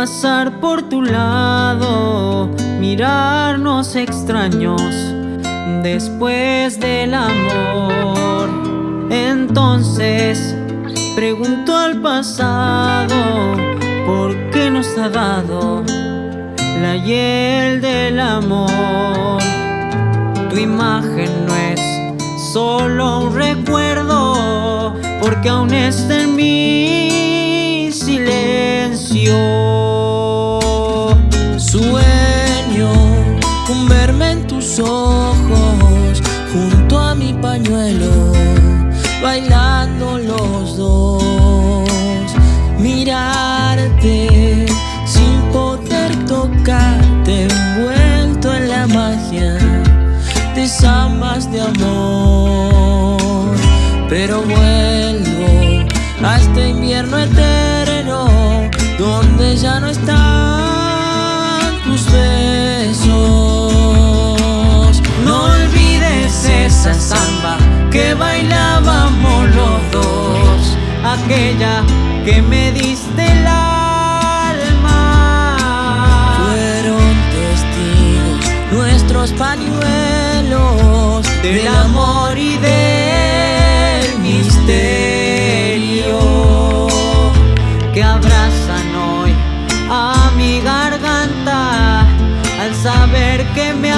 Pasar por tu lado, mirarnos extraños después del amor. Entonces pregunto al pasado por qué nos ha dado la hiel del amor. Tu imagen no es solo un recuerdo, porque aún está en mi silencio. Ojos, junto a mi pañuelo, bailando los dos. Mirarte sin poder tocarte, envuelto en la magia de zambas de amor. Pero vuelvo a este invierno eterno, donde ya no están esa samba que bailábamos los dos, aquella que me diste el alma. Fueron testigos nuestros pañuelos del amor y del misterio que abrazan hoy a mi garganta al saber que me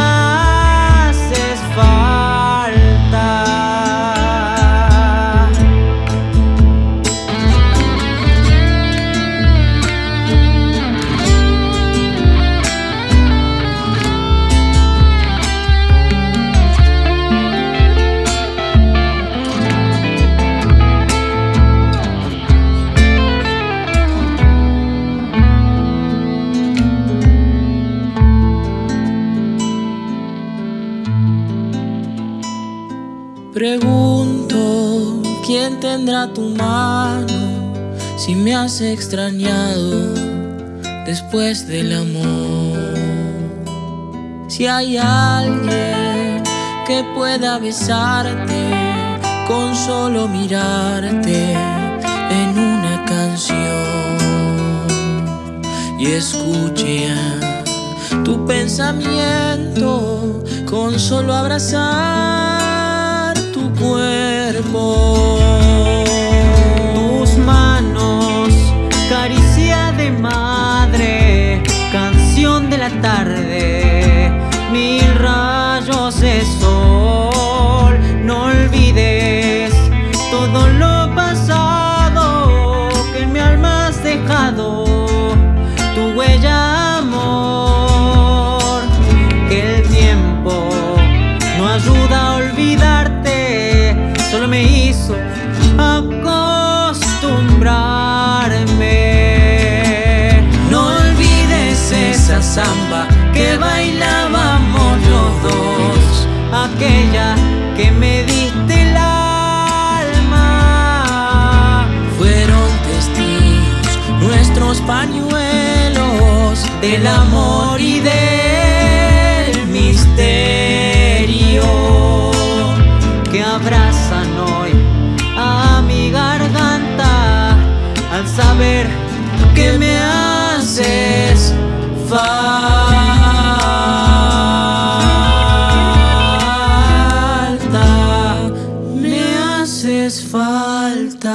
Pregunto quién tendrá tu mano si me has extrañado después del amor. Si hay alguien que pueda besarte con solo mirarte en una canción y escuche tu pensamiento con solo abrazar samba que bailábamos los dos, aquella que me diste el alma. Fueron testigos nuestros pañuelos del amor y del misterio que abrazan hoy a mi garganta al saber que me haces falta.